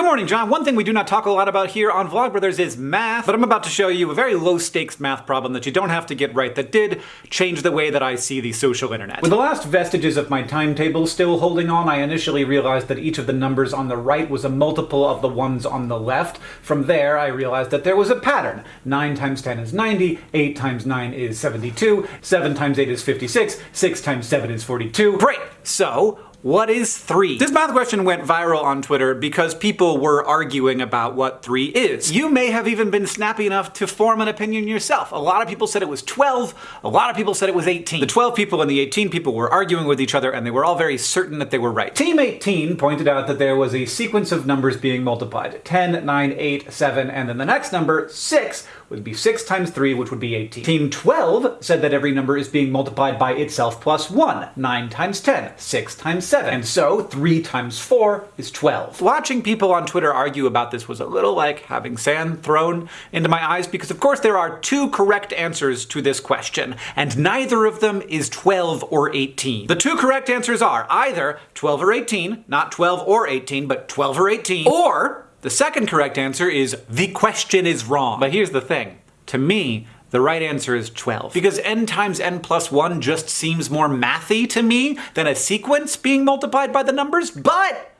Good morning, John. One thing we do not talk a lot about here on Vlogbrothers is math, but I'm about to show you a very low-stakes math problem that you don't have to get right that did change the way that I see the social internet. With the last vestiges of my timetable still holding on, I initially realized that each of the numbers on the right was a multiple of the ones on the left. From there, I realized that there was a pattern. 9 times 10 is 90, 8 times 9 is 72, 7 times 8 is 56, 6 times 7 is 42. Great! So, what is 3? This math question went viral on Twitter because people were arguing about what 3 is. You may have even been snappy enough to form an opinion yourself. A lot of people said it was 12, a lot of people said it was 18. The 12 people and the 18 people were arguing with each other and they were all very certain that they were right. Team 18 pointed out that there was a sequence of numbers being multiplied. 10, 9, 8, 7, and then the next number, 6, would be 6 times 3, which would be 18. Team 12 said that every number is being multiplied by itself plus 1. 9 times 10, 6 times 7. And so 3 times 4 is 12. Watching people on Twitter argue about this was a little like having sand thrown into my eyes because of course there are two correct answers to this question, and neither of them is 12 or 18. The two correct answers are either 12 or 18, not 12 or 18, but 12 or 18, or the second correct answer is the question is wrong. But here's the thing. To me, the right answer is 12. Because n times n plus 1 just seems more mathy to me than a sequence being multiplied by the numbers, but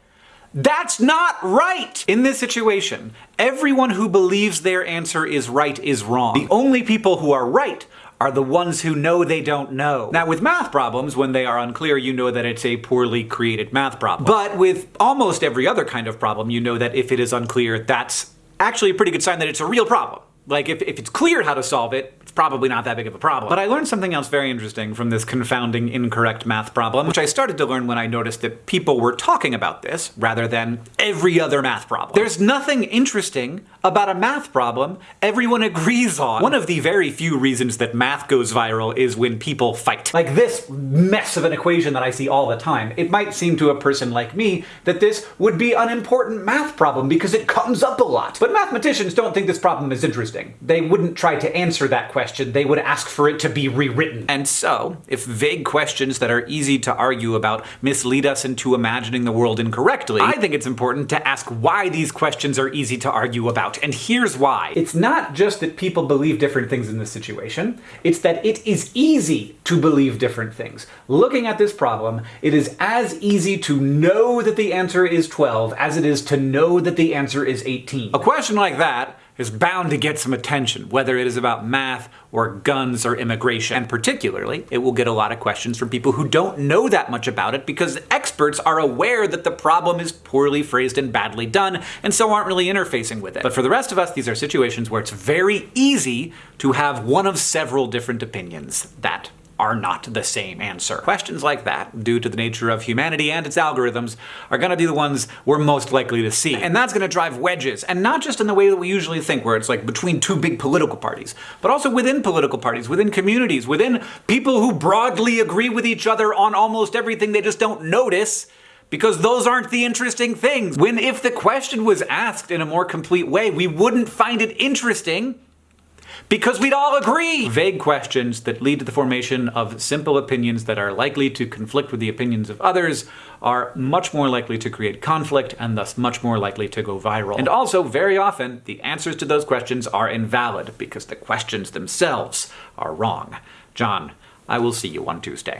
that's not right! In this situation, everyone who believes their answer is right is wrong. The only people who are right are the ones who know they don't know. Now with math problems, when they are unclear, you know that it's a poorly created math problem. But with almost every other kind of problem, you know that if it is unclear, that's actually a pretty good sign that it's a real problem. Like, if, if it's clear how to solve it, it's probably not that big of a problem. But I learned something else very interesting from this confounding incorrect math problem, which I started to learn when I noticed that people were talking about this rather than every other math problem. There's nothing interesting about a math problem everyone agrees on. One of the very few reasons that math goes viral is when people fight. Like this mess of an equation that I see all the time. It might seem to a person like me that this would be an important math problem because it comes up a lot. But mathematicians don't think this problem is interesting. They wouldn't try to answer that question question, they would ask for it to be rewritten. And so, if vague questions that are easy to argue about mislead us into imagining the world incorrectly, I think it's important to ask why these questions are easy to argue about, and here's why. It's not just that people believe different things in this situation, it's that it is easy to believe different things. Looking at this problem, it is as easy to know that the answer is 12 as it is to know that the answer is 18. A question like that is bound to get some attention, whether it is about math or guns or immigration. And particularly, it will get a lot of questions from people who don't know that much about it because experts are aware that the problem is poorly phrased and badly done, and so aren't really interfacing with it. But for the rest of us, these are situations where it's very easy to have one of several different opinions that are not the same answer. Questions like that, due to the nature of humanity and its algorithms, are gonna be the ones we're most likely to see. And that's gonna drive wedges, and not just in the way that we usually think, where it's like between two big political parties, but also within political parties, within communities, within people who broadly agree with each other on almost everything they just don't notice because those aren't the interesting things. When if the question was asked in a more complete way, we wouldn't find it interesting because we'd all agree! Vague questions that lead to the formation of simple opinions that are likely to conflict with the opinions of others are much more likely to create conflict and thus much more likely to go viral. And also, very often, the answers to those questions are invalid because the questions themselves are wrong. John, I will see you on Tuesday.